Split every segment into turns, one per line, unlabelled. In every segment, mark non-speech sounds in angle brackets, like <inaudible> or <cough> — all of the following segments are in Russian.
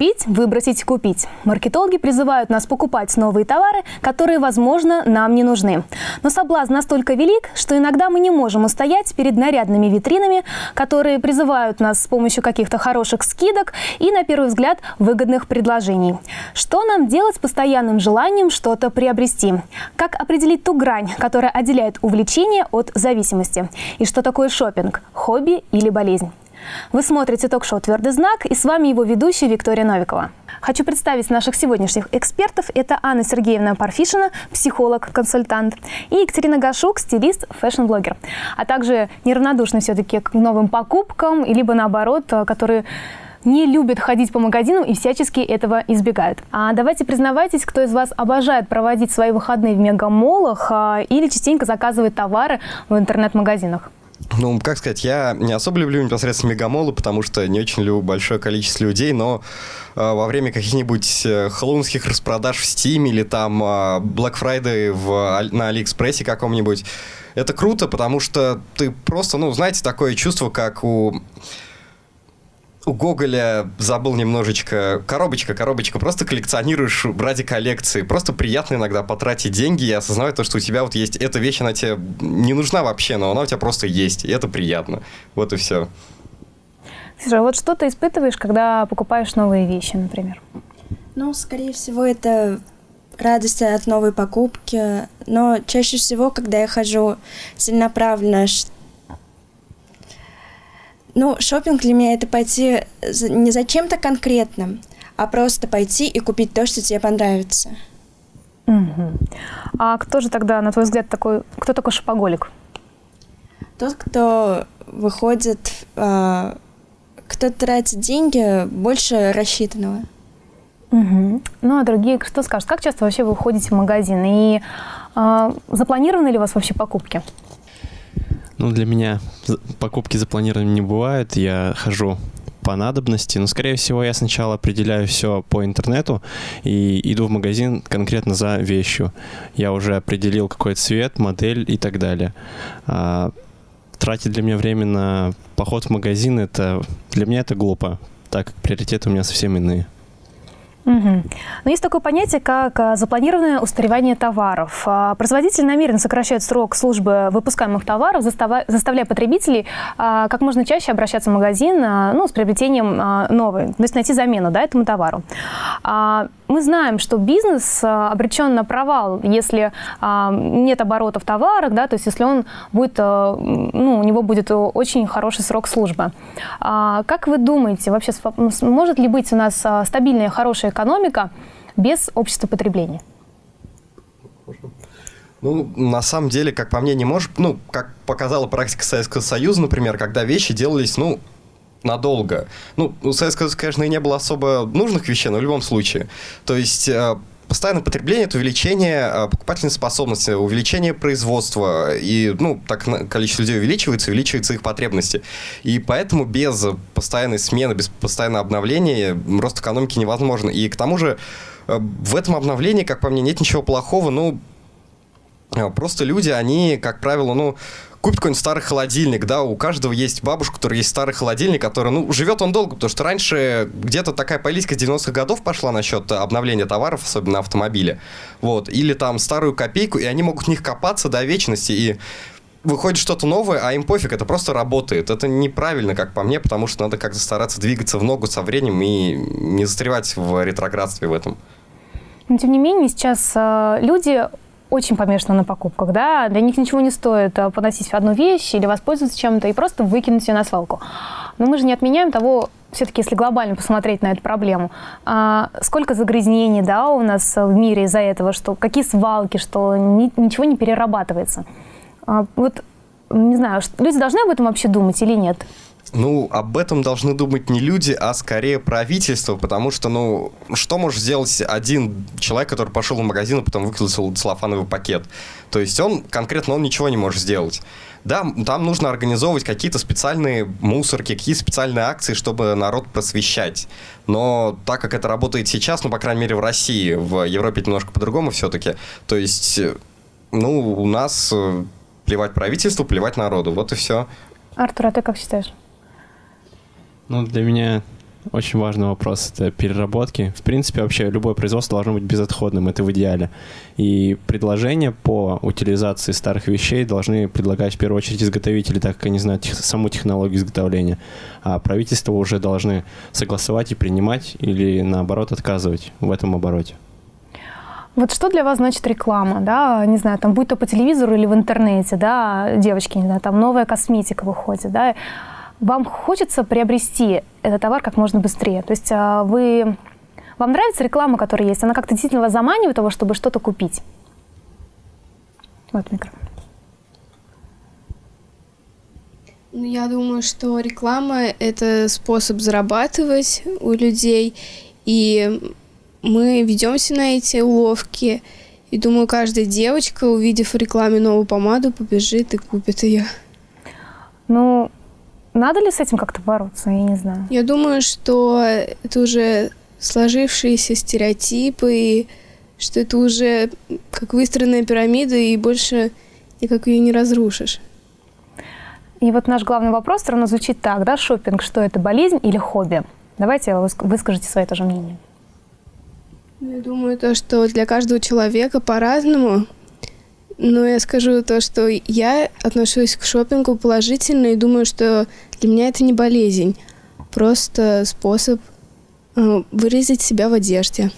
Купить, выбросить, купить. Маркетологи призывают нас покупать новые товары, которые, возможно, нам не нужны. Но соблазн настолько велик, что иногда мы не можем устоять перед нарядными витринами, которые призывают нас с помощью каких-то хороших скидок и, на первый взгляд, выгодных предложений. Что нам делать с постоянным желанием что-то приобрести? Как определить ту грань, которая отделяет увлечение от зависимости? И что такое шопинг? Хобби или болезнь? Вы смотрите ток-шоу «Твердый знак» и с вами его ведущая Виктория Новикова. Хочу представить наших сегодняшних экспертов. Это Анна Сергеевна Парфишина, психолог-консультант, и Екатерина Гашук, стилист, fashion-блогер, а также неравнодушны все-таки к новым покупкам, либо наоборот, которые не любят ходить по магазинам и всячески этого избегают. А давайте признавайтесь, кто из вас обожает проводить свои выходные в мегамолах а, или частенько заказывает товары в интернет-магазинах.
Ну, как сказать, я не особо люблю непосредственно мегамолы, потому что не очень люблю большое количество людей, но э, во время каких-нибудь э, хэллоуинских распродаж в Steam или там э, Black Friday в, на Алиэкспрессе каком-нибудь, это круто, потому что ты просто, ну, знаете, такое чувство, как у у Гоголя забыл немножечко коробочка, коробочка. Просто коллекционируешь ради коллекции. Просто приятно иногда потратить деньги и осознавать то, что у тебя вот есть эта вещь, она тебе не нужна вообще, но она у тебя просто есть. И это приятно. Вот и все.
Слушай, а вот что ты испытываешь, когда покупаешь новые вещи, например?
Ну, скорее всего, это радость от новой покупки. Но чаще всего, когда я хожу целенаправленно, ну, шопинг для меня это пойти не за чем-то конкретным, а просто пойти и купить то, что тебе понравится.
Угу. А кто же тогда, на твой взгляд, такой, кто такой шопоголик?
Тот, кто выходит, э, кто тратит деньги больше рассчитанного.
Угу. Ну, а другие что скажут? Как часто вообще вы ходите в магазин? И э, запланированы ли у вас вообще покупки?
Ну, для меня покупки запланированы не бывают. Я хожу по надобности, но, скорее всего, я сначала определяю все по интернету и иду в магазин конкретно за вещью. Я уже определил какой цвет, модель и так далее. А, тратить для меня время на поход в магазин, это для меня это глупо, так как приоритеты у меня совсем иные.
Угу. Но есть такое понятие, как а, запланированное устаревание товаров. А, производитель намеренно сокращает срок службы выпускаемых товаров, заставляя потребителей а, как можно чаще обращаться в магазин ну, с приобретением новой, то есть найти замену да, этому товару. Мы знаем, что бизнес обречен на провал, если нет оборота в товарах, да, то есть если он будет, ну, у него будет очень хороший срок службы. Как вы думаете, вообще может ли быть у нас стабильная, хорошая экономика без общества потребления?
Ну, на самом деле, как по мне, не может... Ну, как показала практика Советского Союза, например, когда вещи делались, ну, надолго. Ну, у Советского Союза, конечно, и не было особо нужных вещей, но в любом случае. То есть э, постоянное потребление – это увеличение э, покупательной способности, увеличение производства. И, ну, так количество людей увеличивается, увеличиваются их потребности. И поэтому без постоянной смены, без постоянного обновления рост экономики невозможен. И к тому же э, в этом обновлении, как по мне, нет ничего плохого. Ну, просто люди, они, как правило, ну, купит какой-нибудь старый холодильник, да, у каждого есть бабушка, у которой есть старый холодильник, который, ну, живет он долго, потому что раньше где-то такая политика 90-х годов пошла насчет обновления товаров, особенно на автомобиле, вот, или там старую копейку, и они могут в них копаться до вечности, и выходит что-то новое, а им пофиг, это просто работает. Это неправильно, как по мне, потому что надо как-то стараться двигаться в ногу со временем и не застревать в ретроградстве в этом.
Но, тем не менее, сейчас э, люди очень помешаны на покупках, да, для них ничего не стоит а, поносить одну вещь или воспользоваться чем-то и просто выкинуть ее на свалку. Но мы же не отменяем того, все-таки, если глобально посмотреть на эту проблему, а, сколько загрязнений, да, у нас в мире из-за этого, что какие свалки, что ни, ничего не перерабатывается. А, вот, не знаю, люди должны об этом вообще думать или нет?
Ну, об этом должны думать не люди, а скорее правительство, потому что, ну, что может сделать один человек, который пошел в магазин, а потом выкинул целлофановый пакет? То есть он, конкретно он ничего не может сделать. Да, там нужно организовывать какие-то специальные мусорки, какие-то специальные акции, чтобы народ просвещать. Но так как это работает сейчас, ну, по крайней мере, в России, в Европе немножко по-другому все-таки, то есть, ну, у нас э, плевать правительству, плевать народу, вот и все.
Артур, а ты как считаешь?
Ну, для меня очень важный вопрос. Это переработки. В принципе, вообще любое производство должно быть безотходным. Это в идеале. И предложения по утилизации старых вещей должны предлагать в первую очередь изготовители, так как они знают тех, саму технологию изготовления. А правительство уже должны согласовать и принимать или, наоборот, отказывать в этом обороте.
Вот что для вас значит реклама, да, не знаю, там, будь то по телевизору или в интернете, да, девочки, не знаю, там новая косметика выходит, да, вам хочется приобрести этот товар как можно быстрее. То есть а, вы, вам нравится реклама, которая есть? Она как-то действительно вас заманивает того, чтобы что-то купить? Вот микрофон.
Ну, я думаю, что реклама – это способ зарабатывать у людей, и мы ведемся на эти уловки. И думаю, каждая девочка, увидев в рекламе новую помаду, побежит и купит ее.
Ну, надо ли с этим как-то бороться? Я не знаю.
Я думаю, что это уже сложившиеся стереотипы, и что это уже как выстроенная пирамида, и больше никак ее не разрушишь.
И вот наш главный вопрос все равно звучит так, да, шопинг, что это болезнь или хобби? Давайте выскажите свое тоже мнение.
Я думаю, то, что для каждого человека по-разному. Но я скажу то, что я отношусь к шопингу положительно и думаю, что для меня это не болезнь, просто способ э, выразить себя в одежде.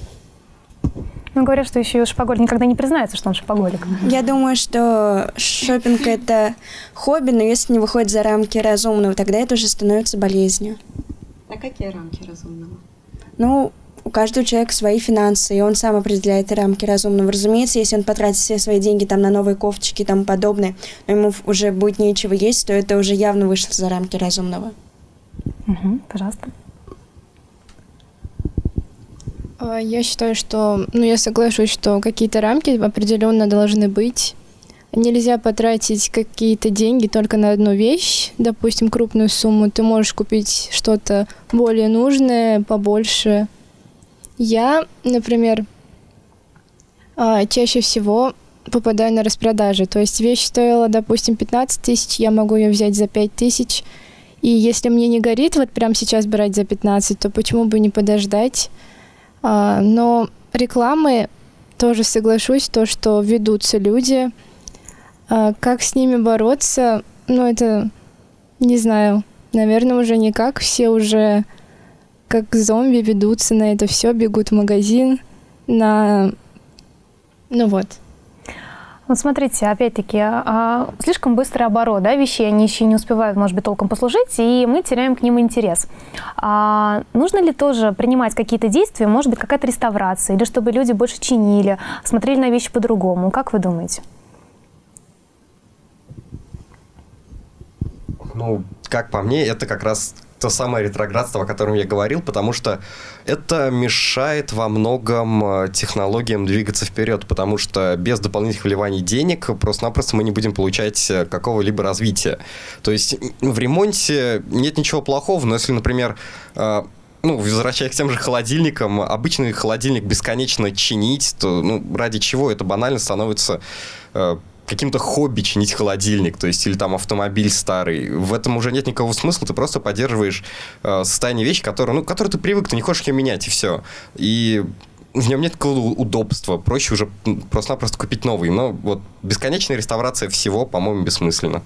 Ну, говорят, что еще и шопоголик никогда не признается, что он шопоголик.
Я думаю, что шопинг это хобби, но если не выходит за рамки разумного, тогда это уже становится болезнью.
А какие рамки разумного?
Ну, у каждого человека свои финансы, и он сам определяет рамки разумного. Разумеется, если он потратит все свои деньги там на новые кофточки и тому подобное, но ему уже будет нечего есть, то это уже явно вышло за рамки разумного.
Угу, пожалуйста.
А, я считаю, что, ну, я соглашусь, что какие-то рамки определенно должны быть. Нельзя потратить какие-то деньги только на одну вещь, допустим, крупную сумму. Ты можешь купить что-то более нужное, побольше, я, например, а, чаще всего попадаю на распродажи. То есть вещь стоила, допустим, 15 тысяч, я могу ее взять за 5 тысяч. И если мне не горит вот прямо сейчас брать за 15, то почему бы не подождать? А, но рекламы тоже соглашусь, то, что ведутся люди. А, как с ними бороться? Ну, это, не знаю, наверное, уже никак. Все уже как зомби ведутся на это все, бегут в магазин, на... Ну вот.
Вот смотрите, опять-таки, а, слишком быстрый оборот да, вещей, они еще не успевают, может быть, толком послужить, и мы теряем к ним интерес. А нужно ли тоже принимать какие-то действия, может быть, какая-то реставрация, или чтобы люди больше чинили, смотрели на вещи по-другому? Как вы думаете?
Ну, как по мне, это как раз то самое ретроградство, о котором я говорил, потому что это мешает во многом э, технологиям двигаться вперед, потому что без дополнительных вливаний денег просто-напросто мы не будем получать э, какого-либо развития. То есть в ремонте нет ничего плохого, но если, например, э, ну, возвращаясь к тем же холодильникам, обычный холодильник бесконечно чинить, то ну, ради чего это банально становится каким-то хобби чинить холодильник, то есть или там автомобиль старый. В этом уже нет никакого смысла, ты просто поддерживаешь э, состояние вещи, которые, ну, которые ты привык, ты не хочешь ее менять, и все. И в нем нет такого удобства, проще уже просто-напросто купить новый. Но вот бесконечная реставрация всего, по-моему, бессмысленно.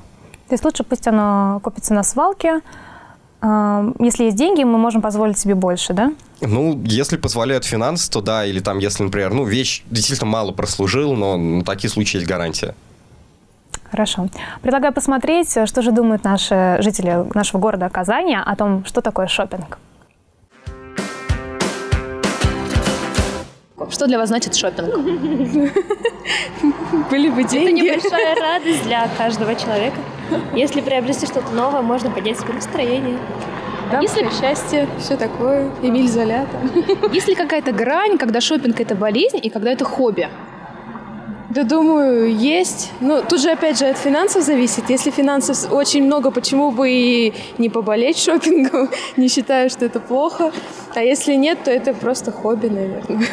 То есть лучше пусть оно купится на свалке, если есть деньги, мы можем позволить себе больше, да?
Ну, если позволяют финансы, то да, или там, если, например, ну, вещь действительно мало прослужил, но на такие случаи есть гарантия.
Хорошо. Предлагаю посмотреть, что же думают наши жители нашего города Казани о том, что такое шопинг. Что для вас значит шопинг? <laughs>
Были бы деньги.
Это небольшая радость для каждого человека. Если приобрести что-то новое, можно поднять себе настроение.
Дамское Если... счастье, все такое, Эмиль Золята.
Есть ли какая-то грань, когда шопинг это болезнь и когда это хобби?
Да, думаю, есть. Ну, тут же, опять же, от финансов зависит. Если финансов очень много, почему бы и не поболеть шопингом? <laughs> не считаю, что это плохо. А если нет, то это просто хобби, наверное.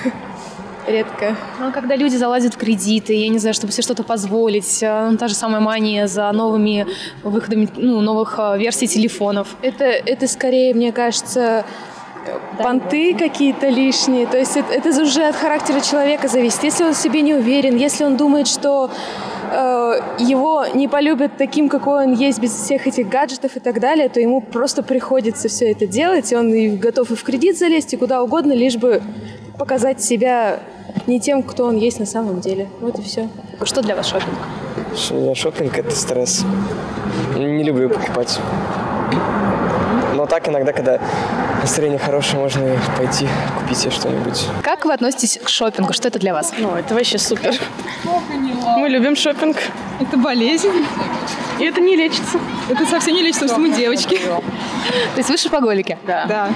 Редко.
Ну, а когда люди залазят в кредиты, я не знаю, чтобы себе что-то позволить, э, ну, та же самая мания за новыми выходами, ну, новых э, версий телефонов.
Это, это скорее, мне кажется, понты какие-то лишние. То есть это, это уже от характера человека зависит. Если он в себе не уверен, если он думает, что э, его не полюбят таким, какой он есть, без всех этих гаджетов и так далее, то ему просто приходится все это делать, и он и готов и в кредит залезть, и куда угодно, лишь бы показать себя не тем, кто он есть на самом деле. Вот и все.
Что для вас шопинг?
Шопинг – это стресс. Не люблю покупать. Но так иногда, когда настроение хорошее, можно пойти купить себе что-нибудь.
Как вы относитесь к шопингу? Что это для вас?
Ну, это вообще супер. Мы любим шопинг.
Это болезнь.
И это не лечится.
Это совсем не лечится, потому что мы девочки.
То есть вы шопоголики?
Да.
Да.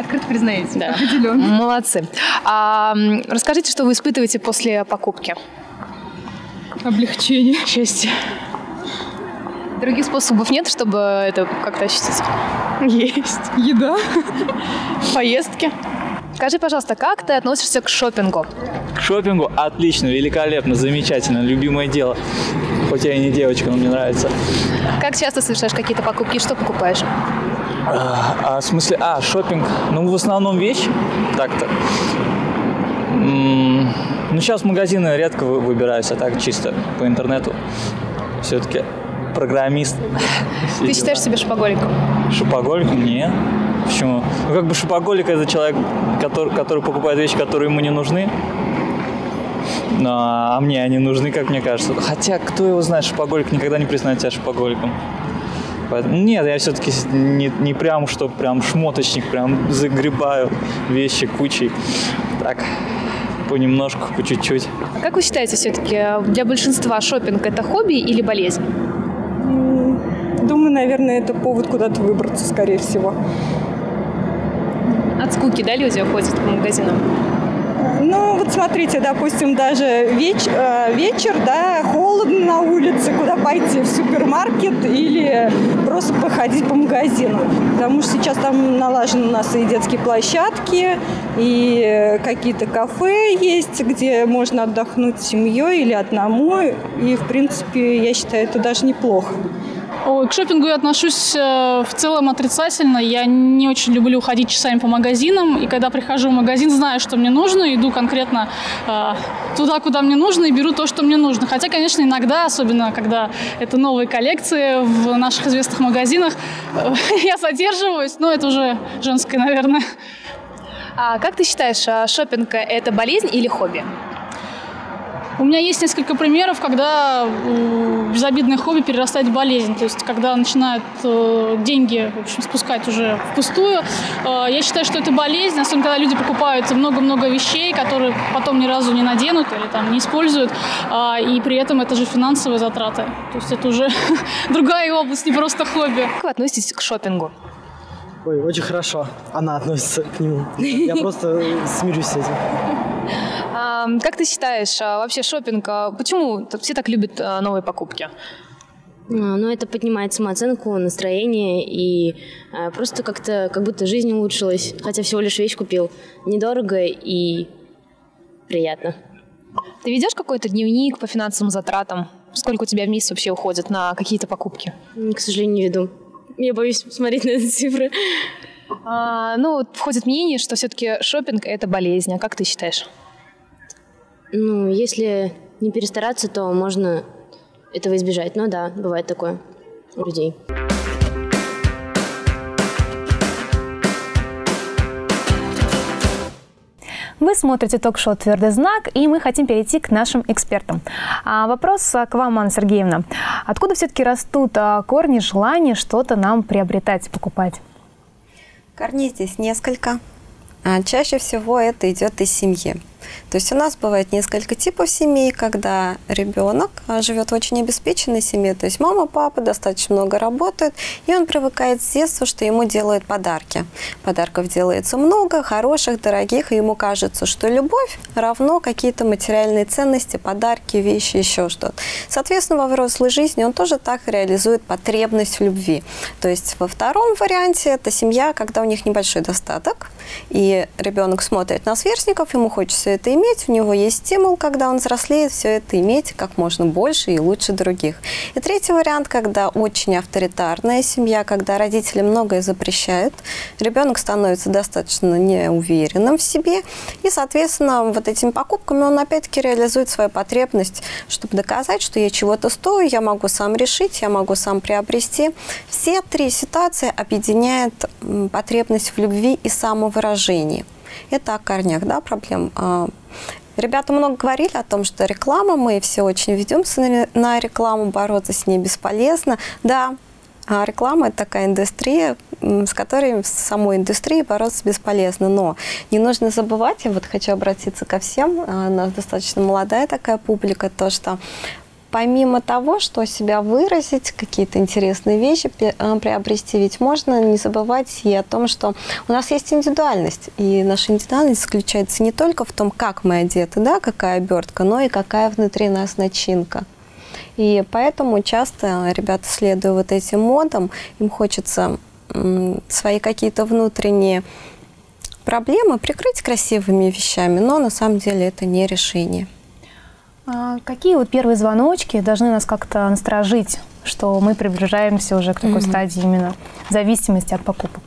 Открыто признаете?
Да.
Определенно.
Молодцы. А, расскажите, что вы испытываете после покупки?
Облегчение.
Счастье.
Других способов нет, чтобы это как-то ощутить?
Есть.
Еда.
Поездки.
Скажи, пожалуйста, как ты относишься к шопингу?
К шопингу отлично, великолепно, замечательно, любимое дело. Хоть я и не девочка, но мне нравится.
Как часто совершаешь какие-то покупки? Что покупаешь?
А, а, в смысле, а, шопинг, ну, в основном вещи, так-то. Ну, сейчас магазины редко вы- выбираюсь, а так чисто по интернету. Все-таки программист.
Ты считаешь себя шопоголиком?
Шопоголиком? Нет. Почему? Ну, как бы шопоголик – это человек, который, который покупает вещи, которые ему не нужны. Ну, а мне они нужны, как мне кажется. Хотя, кто его знает, шопоголик никогда не признает себя шопоголиком. Поэтому, нет, я все-таки не, не прям, что прям шмоточник, прям загребаю вещи кучей. Так, понемножку, по чуть-чуть.
А как вы считаете, все-таки для большинства шопинг это хобби или болезнь?
Думаю, наверное, это повод куда-то выбраться, скорее всего.
От скуки, да, люди ходят по магазинам?
Ну, вот смотрите, допустим, даже веч- э, вечер, да, холодно на улице, куда пойти, в супермаркет или просто походить по магазинам. Потому что сейчас там налажены у нас и детские площадки, и какие-то кафе есть, где можно отдохнуть с семьей или одному. И, в принципе, я считаю, это даже неплохо.
Ой, к шопингу я отношусь э, в целом отрицательно. Я не очень люблю ходить часами по магазинам. И когда прихожу в магазин, знаю, что мне нужно, иду конкретно э, туда, куда мне нужно, и беру то, что мне нужно. Хотя, конечно, иногда, особенно когда это новые коллекции в наших известных магазинах, э, <laughs> я задерживаюсь. Но это уже женское, наверное.
А как ты считаешь, а шопинг это болезнь или хобби?
У меня есть несколько примеров, когда э, безобидное хобби перерастает в болезнь. То есть, когда начинают э, деньги, в общем, спускать уже впустую. Э, я считаю, что это болезнь, особенно когда люди покупают много-много вещей, которые потом ни разу не наденут или там не используют, а, и при этом это же финансовые затраты. То есть это уже <laughs> другая область, не просто хобби.
Как вы относитесь к шопингу?
Ой, очень хорошо. Она относится к нему. Я просто смирюсь с этим.
Как ты считаешь, а, вообще шопинг, а, почему все так любят а, новые покупки?
Ну, это поднимает самооценку, настроение и просто как-то, как будто жизнь улучшилась, хотя всего лишь вещь купил. Недорого и приятно.
Ты ведешь какой-то дневник по финансовым затратам? Сколько у тебя в месяц вообще уходит на какие-то покупки?
К сожалению, не веду. Я боюсь смотреть на эти цифры.
А, ну, входит мнение, что все-таки шопинг это болезнь. А как ты считаешь?
Ну, если не перестараться, то можно этого избежать. Но да, бывает такое у людей.
Вы смотрите ток-шоу «Твердый знак», и мы хотим перейти к нашим экспертам. А, вопрос а, к вам, Анна Сергеевна. Откуда все-таки растут а, корни желания что-то нам приобретать, покупать?
Корней здесь несколько. А чаще всего это идет из семьи. То есть у нас бывает несколько типов семей, когда ребенок а, живет в очень обеспеченной семье, то есть мама, папа достаточно много работают, и он привыкает с детства, что ему делают подарки. Подарков делается много, хороших, дорогих, и ему кажется, что любовь равно какие-то материальные ценности, подарки, вещи, еще что-то. Соответственно, во взрослой жизни он тоже так реализует потребность в любви. То есть во втором варианте это семья, когда у них небольшой достаток, и ребенок смотрит на сверстников, ему хочется это иметь, у него есть стимул, когда он взрослеет, все это иметь как можно больше и лучше других. И третий вариант, когда очень авторитарная семья, когда родители многое запрещают, ребенок становится достаточно неуверенным в себе, и, соответственно, вот этими покупками он опять-таки реализует свою потребность, чтобы доказать, что я чего-то стою, я могу сам решить, я могу сам приобрести. Все три ситуации объединяют потребность в любви и самовыражении. Это о корнях да, проблем. А, ребята много говорили о том, что реклама, мы все очень ведемся на рекламу, бороться с ней бесполезно. Да, а реклама – это такая индустрия, с которой, с самой индустрией бороться бесполезно. Но не нужно забывать, я вот хочу обратиться ко всем, а, у нас достаточно молодая такая публика, то, что помимо того, что себя выразить, какие-то интересные вещи э, приобрести, ведь можно не забывать и о том, что у нас есть индивидуальность. И наша индивидуальность заключается не только в том, как мы одеты, да, какая обертка, но и какая внутри нас начинка. И поэтому часто ребята, следуя вот этим модам, им хочется свои какие-то внутренние проблемы прикрыть красивыми вещами, но на самом деле это не решение.
А какие вот первые звоночки должны нас как-то насторожить, что мы приближаемся уже к такой mm -hmm. стадии именно зависимости от покупок?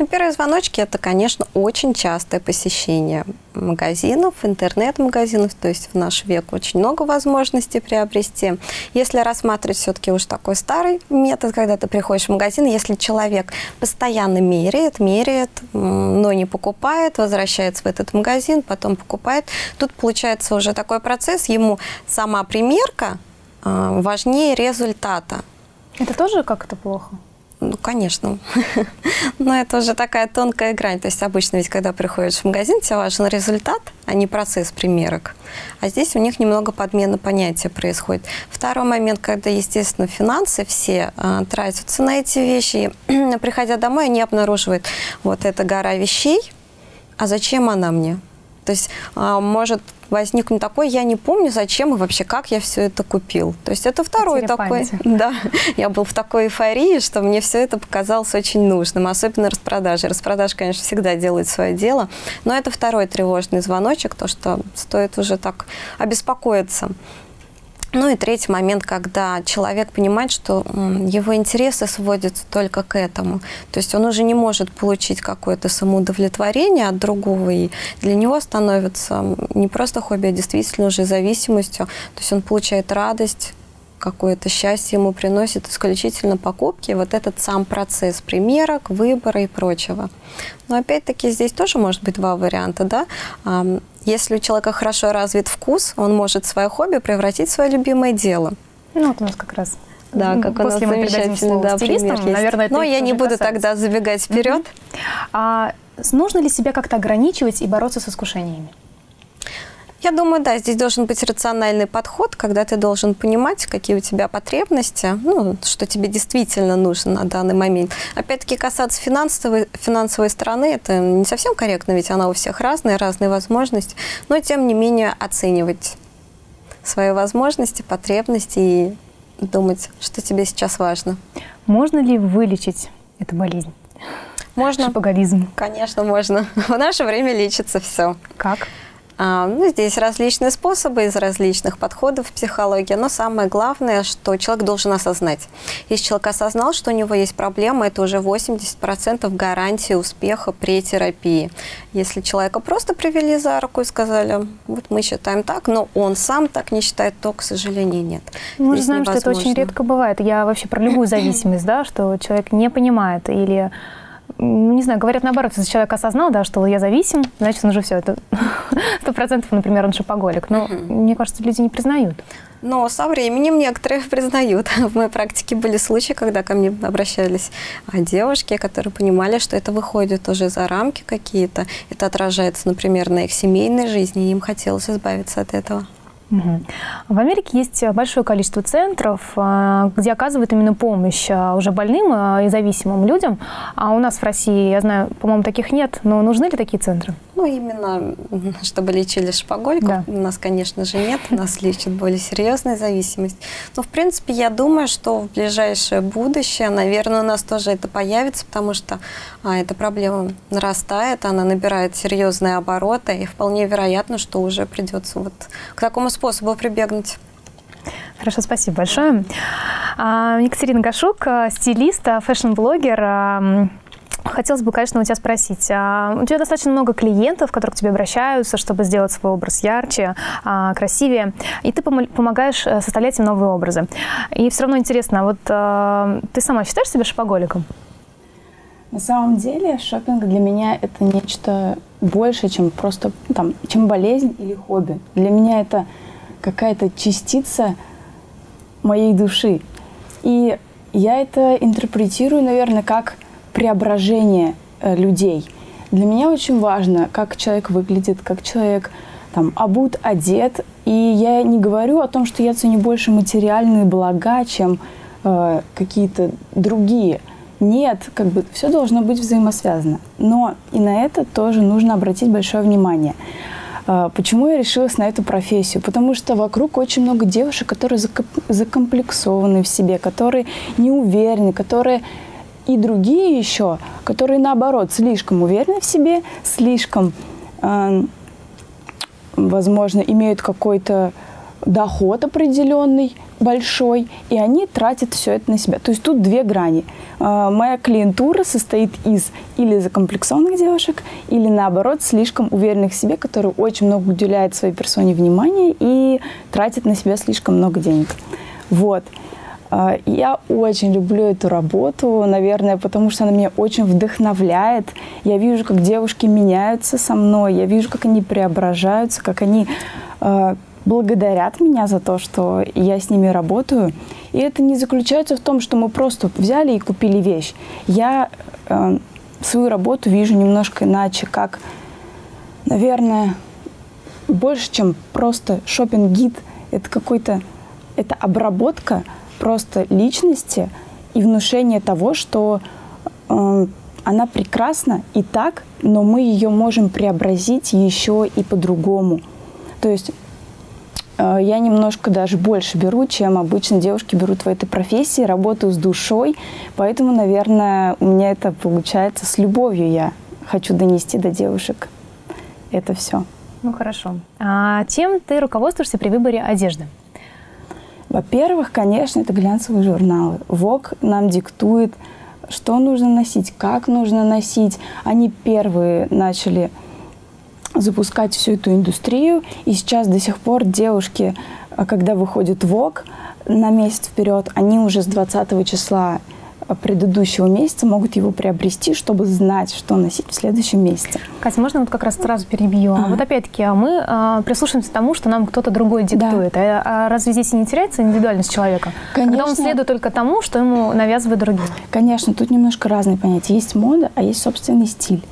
Ну, первые звоночки – это, конечно, очень частое посещение магазинов, интернет-магазинов, то есть в наш век очень много возможностей приобрести. Если рассматривать все-таки уж такой старый метод, когда ты приходишь в магазин, если человек постоянно меряет, меряет, но не покупает, возвращается в этот магазин, потом покупает, тут получается уже такой процесс, ему сама примерка а, важнее результата.
Это тоже как-то плохо?
Ну, конечно. <laughs> Но это уже такая тонкая грань. То есть обычно ведь, когда приходишь в магазин, тебе важен результат, а не процесс примерок. А здесь у них немного подмена понятия происходит. Второй момент, когда, естественно, финансы все э, тратятся на эти вещи. И, <clears throat> приходя домой, они обнаруживают вот эта гора вещей. А зачем она мне? То есть э, может возникнет такой, я не помню, зачем и вообще, как я все это купил. То есть это второй Потеря такой, памяти. <laughs> да, я был в такой эйфории, что мне все это показалось очень нужным, особенно распродажи. Распродажи, конечно, всегда делают свое дело, но это второй тревожный звоночек, то, что стоит уже так обеспокоиться. Ну и третий момент, когда человек понимает, что его интересы сводятся только к этому. То есть он уже не может получить какое-то самоудовлетворение от другого, и для него становится не просто хобби, а действительно уже зависимостью. То есть он получает радость, какое-то счастье ему приносит исключительно покупки, вот этот сам процесс примерок, выбора и прочего. Но опять-таки здесь тоже может быть два варианта, да. Если у человека хорошо развит вкус, он может свое хобби превратить в свое любимое дело.
Ну, вот у нас как раз
да, как После у нас замечательный да, пример есть. Наверное, это Но я не буду касается. тогда забегать вперед.
А нужно ли себя как-то ограничивать и бороться с искушениями?
Я думаю, да, здесь должен быть рациональный подход, когда ты должен понимать, какие у тебя потребности, ну, что тебе действительно нужно на данный момент. Опять-таки, касаться финансовой, финансовой стороны, это не совсем корректно, ведь она у всех разная, разные возможности, но тем не менее оценивать свои возможности, потребности и думать, что тебе сейчас важно.
Можно ли вылечить эту болезнь?
Можно.
Шопоголизм.
Конечно, можно. <laughs> В наше время лечится все.
Как?
А, ну, здесь различные способы из различных подходов в психологии, но самое главное, что человек должен осознать. Если человек осознал, что у него есть проблема, это уже 80% гарантии успеха при терапии. Если человека просто привели за руку и сказали, вот мы считаем так, но он сам так не считает, то, к сожалению, нет.
Мы же знаем, невозможно. что это очень редко бывает. Я вообще про любую зависимость, да, что человек не понимает или не знаю, говорят наоборот, если человек осознал, да, что я зависим, значит, он уже все, это <laughs> сто процентов, например, он шопоголик. Но мне кажется, люди не признают.
Но со временем некоторые <laughs> признают. В моей практике были случаи, когда ко мне обращались а, девушки, которые понимали, что это выходит уже за рамки какие-то. Это отражается, например, на их семейной жизни, и им хотелось избавиться от этого.
В Америке есть большое количество центров, а, где оказывают именно помощь а, уже больным и зависимым людям. А у нас в России, я знаю, по-моему, таких нет. Но нужны ли такие центры?
Ну, именно, <laughs> чтобы лечили шпагольку. Да. У нас, конечно же, нет. У нас лечат более серьезная зависимость. Но, в принципе, я думаю, что в ближайшее будущее, наверное, у нас тоже это появится, потому что а, эта проблема нарастает, она набирает серьезные обороты, и вполне вероятно, что уже придется вот к такому способу прибегнуть.
Хорошо, спасибо большое. А, Екатерина Гашук, стилист, fashion-блогер. Хотелось бы, конечно, у тебя спросить. А, у тебя достаточно много клиентов, которые к тебе обращаются, чтобы сделать свой образ ярче, а, красивее, и ты помогаешь э, составлять им новые образы. И все равно интересно, вот а, ты сама считаешь себя шопоголиком?
На самом деле шопинг для меня это нечто больше, чем просто там, чем болезнь или хобби. Для меня это какая-то частица моей души. И я это интерпретирую, наверное, как преображение э, людей. Для меня очень важно, как человек выглядит, как человек там обут, одет. И я не говорю о том, что я ценю больше материальные блага, чем э, какие-то другие. Нет, как бы все должно быть взаимосвязано. Но и на это тоже нужно обратить большое внимание. Э, почему я решилась на эту профессию? Потому что вокруг очень много девушек, которые закомплексованы в себе, которые не уверены, которые и другие еще, которые наоборот слишком уверены в себе, слишком, э, возможно, имеют какой-то доход определенный, большой, и они тратят все это на себя. То есть тут две грани. Э, моя клиентура состоит из или закомплексованных девушек, или наоборот слишком уверенных в себе, которые очень много уделяют своей персоне внимания и тратят на себя слишком много денег. Вот. А, я очень люблю эту работу, наверное, потому что она меня очень вдохновляет. Я вижу, как девушки меняются со мной, я вижу, как они преображаются, как они э, благодарят меня за то, что я с ними работаю. И это не заключается в том, что мы просто взяли и купили вещь. Я э, свою работу вижу немножко иначе, как, наверное, больше, чем просто шопинг-гид. Это какой-то, это обработка просто личности и внушение того, что э, она прекрасна и так, но мы ее можем преобразить еще и по-другому. То есть э, я немножко даже больше беру, чем обычно девушки берут в этой профессии, работаю с душой, поэтому, наверное, у меня это получается с любовью. Я хочу донести до девушек это все.
Ну хорошо. А чем ты руководствуешься при выборе одежды?
Во-первых, конечно, это глянцевые журналы. ВОК нам диктует, что нужно носить, как нужно носить. Они первые начали запускать всю эту индустрию, и сейчас до сих пор девушки, когда выходит ВОК на месяц вперед, они уже с 20 числа предыдущего месяца могут его приобрести, чтобы знать, что носить в следующем месяце.
Катя, можно вот как раз сразу перебью? А. Вот опять-таки а мы а, прислушаемся к тому, что нам кто-то другой диктует. Да. А, а разве здесь не теряется индивидуальность человека? Конечно. Когда он следует только тому, что ему навязывают другие?
Конечно, тут немножко разные понятия. Есть мода, а есть собственный стиль.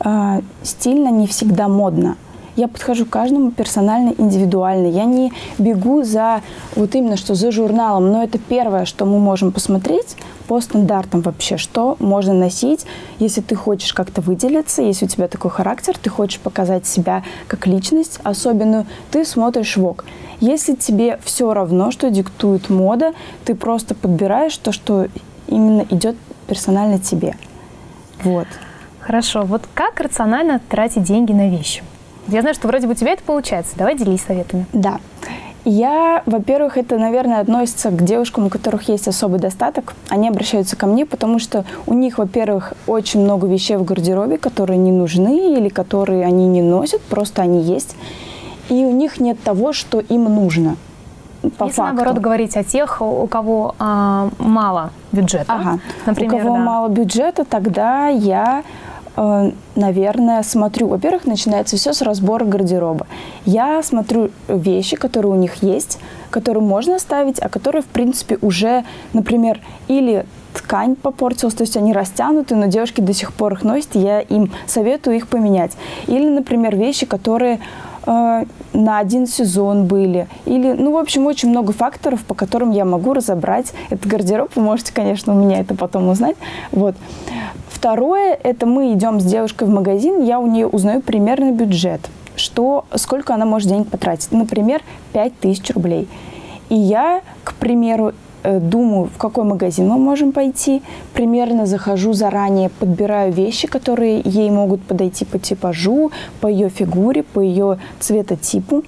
А, стильно не всегда модно я подхожу к каждому персонально, индивидуально. Я не бегу за вот именно что за журналом, но это первое, что мы можем посмотреть по стандартам вообще, что можно носить, если ты хочешь как-то выделиться, если у тебя такой характер, ты хочешь показать себя как личность особенную, ты смотришь ВОК. Если тебе все равно, что диктует мода, ты просто подбираешь то, что именно идет персонально тебе. Вот.
Хорошо. Вот как рационально тратить деньги на вещи? Я знаю, что вроде бы у тебя это получается. Давай делись советами.
Да. Я, во-первых, это, наверное, относится к девушкам, у которых есть особый достаток. Они обращаются ко мне, потому что у них, во-первых, очень много вещей в гардеробе, которые не нужны или которые они не носят, просто они есть. И у них нет того, что им нужно.
По Если, факту. наоборот, говорить о тех, у кого а, мало бюджета,
ага. например, у кого да. мало бюджета, тогда я наверное, смотрю, во-первых, начинается все с разбора гардероба. Я смотрю вещи, которые у них есть, которые можно оставить, а которые, в принципе, уже, например, или ткань попортилась, то есть они растянуты, но девушки до сих пор их носят, я им советую их поменять. Или, например, вещи, которые э, на один сезон были. Или, ну, в общем, очень много факторов, по которым я могу разобрать этот гардероб. Вы можете, конечно, у меня это потом узнать. Вот. второе, это мы идем с девушкой в магазин, я у нее узнаю примерный бюджет, что, сколько она может денег потратить. Например, 5000 рублей. И я, к примеру, э, думаю, в какой магазин мы можем пойти, примерно захожу заранее, подбираю вещи, которые ей могут подойти по типажу, по ее фигуре, по ее цветотипу.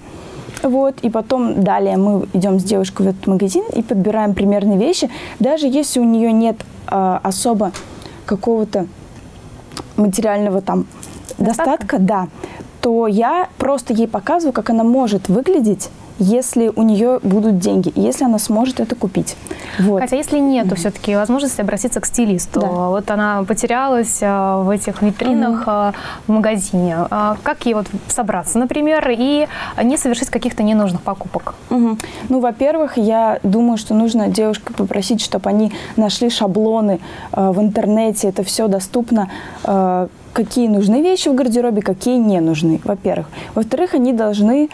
Вот, и потом далее мы идем с девушкой в этот магазин и подбираем примерные вещи. Даже если у нее нет э, особо какого-то материального там достатка. достатка, да, то я просто ей показываю, как она может выглядеть если у нее будут деньги, если она сможет это купить.
Вот. Хотя если нет, то все-таки возможности обратиться к стилисту. Да. Вот она потерялась а, в этих витринах угу. в магазине. А, как ей вот собраться, например, и не совершить каких-то ненужных покупок?
Угу. Ну, во-первых, я думаю, что нужно девушке попросить, чтобы они нашли шаблоны в интернете. Это все доступно какие нужны вещи в гардеробе, какие не нужны, во-первых. Во-вторых, они должны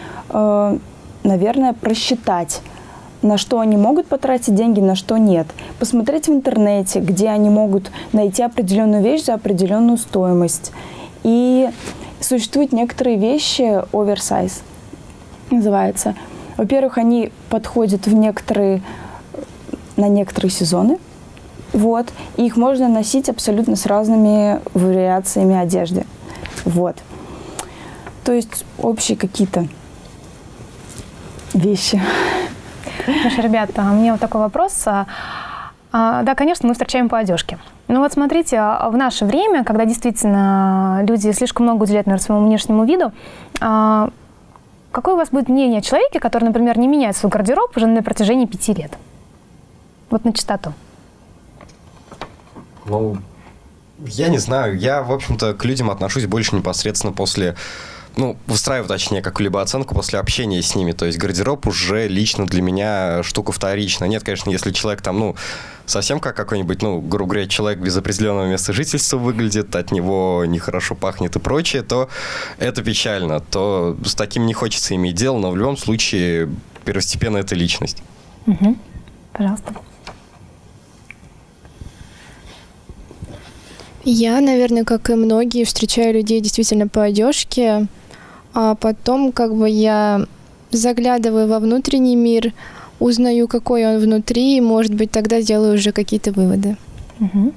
наверное, просчитать, на что они могут потратить деньги, на что нет. Посмотреть в интернете, где они могут найти определенную вещь за определенную стоимость. И существуют некоторые вещи оверсайз, называется. Во-первых, они подходят в некоторые, на некоторые сезоны, вот, и их можно носить абсолютно с разными вариациями одежды, вот. То есть общие какие-то вещи.
Слушай, ребята, у меня вот такой вопрос. А, а, да, конечно, мы встречаем по одежке. Но вот смотрите, а, в наше время, когда действительно люди слишком много уделяют, наверное, своему внешнему виду, какое у вас будет мнение о человеке, который, например, не меняет свой гардероб уже на протяжении пяти лет? Вот на чистоту.
Ну, я не знаю. Я, в общем-то, к людям отношусь больше непосредственно после ну, выстраиваю, точнее, какую-либо оценку после общения с ними. То есть гардероб уже лично для меня штука вторичная. Нет, конечно, если человек там, ну, совсем как какой-нибудь, ну, грубо говоря, человек без определенного места жительства выглядит, от него нехорошо пахнет и прочее, то это печально. То с таким не хочется иметь дело, но в любом случае первостепенно это личность.
Угу. Пожалуйста.
Я, наверное, как и многие, встречаю людей действительно по одежке а потом как бы я заглядываю во внутренний мир, узнаю, какой он внутри, и, может быть, тогда делаю уже какие-то выводы.
Угу.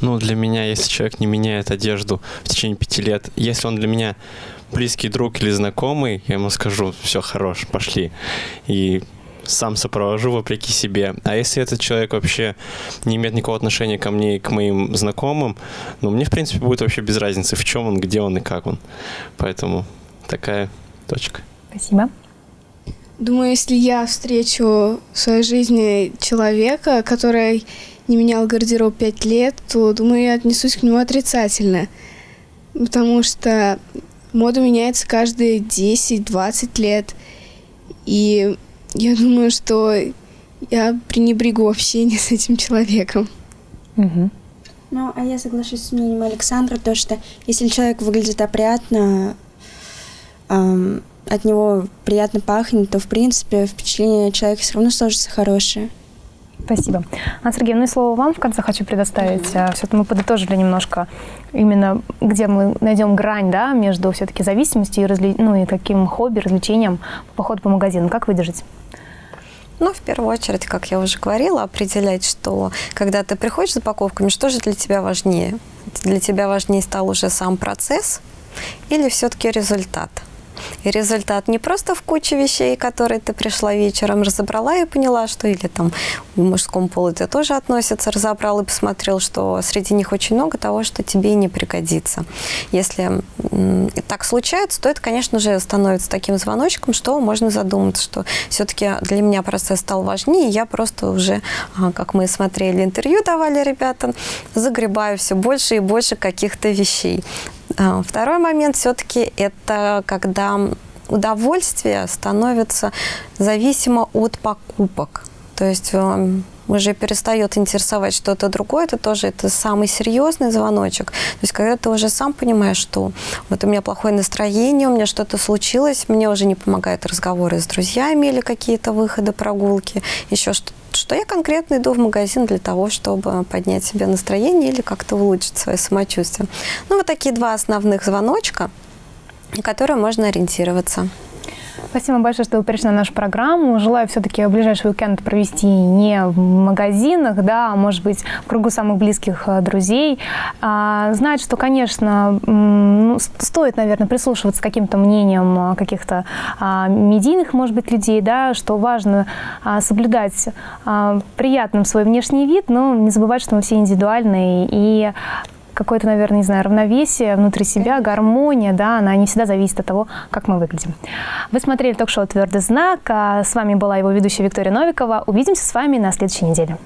Ну, для меня, если человек не меняет одежду в течение пяти лет, если он для меня близкий друг или знакомый, я ему скажу, все, хорош, пошли. И сам сопровожу вопреки себе. А если этот человек вообще не имеет никакого отношения ко мне и к моим знакомым, ну, мне, в принципе, будет вообще без разницы, в чем он, где он и как он. Поэтому такая точка.
Спасибо.
Думаю, если я встречу в своей жизни человека, который не менял гардероб пять лет, то, думаю, я отнесусь к нему отрицательно. Потому что мода меняется каждые 10-20 лет. И я думаю, что я пренебрегу общение с этим человеком.
Угу.
Ну, а я соглашусь с мнением Александра, то, что если человек выглядит опрятно, эм, от него приятно пахнет, то, в принципе, впечатление человека все равно сложится хорошее.
Спасибо. Анна Сергеевна, ну и слово вам в конце хочу предоставить. Mm-hmm. Все-таки мы подытожили немножко именно, где мы найдем грань да, между все-таки зависимостью и, разли... ну, и таким хобби, развлечением, поход по магазинам. Как выдержать?
Ну, в первую очередь, как я уже говорила, определять, что когда ты приходишь за покупками, что же для тебя важнее? Для тебя важнее стал уже сам процесс или все-таки результат? И результат не просто в куче вещей, которые ты пришла вечером, разобрала и поняла, что или там в мужском полу это тоже относится, разобрал и посмотрел, что среди них очень много того, что тебе не пригодится. Если так случается, то это, конечно же, становится таким звоночком, что можно задуматься, что все-таки для меня процесс стал важнее, я просто уже, а, как мы смотрели интервью, давали ребятам, загребаю все больше и больше каких-то вещей. А, второй момент все-таки это когда удовольствие становится зависимо от покупок. То есть эм, уже перестает интересовать что-то другое, это тоже это самый серьезный звоночек. То есть когда ты уже сам понимаешь, что вот у меня плохое настроение, у меня что-то случилось, мне уже не помогают разговоры с друзьями или какие-то выходы, прогулки, еще что-то что я конкретно иду в магазин для того, чтобы поднять себе настроение или как-то улучшить свое самочувствие. Ну, вот такие два основных звоночка, на которые можно ориентироваться.
Спасибо большое, что вы пришли на нашу программу. Желаю все-таки ближайший уикенд провести не в магазинах, да, а может быть в кругу самых близких э, друзей. А, знать, что, конечно, ну, стоит, наверное, прислушиваться к каким-то мнениям э, каких-то а, медийных, может быть, людей, да, что важно а, соблюдать а, приятным свой внешний вид, но не забывать, что мы все индивидуальные и какое-то, наверное, не знаю, равновесие внутри себя, гармония, да, она не всегда зависит от того, как мы выглядим. Вы смотрели ток-шоу «Твердый знак». А с вами была его ведущая Виктория Новикова. Увидимся с вами на следующей неделе.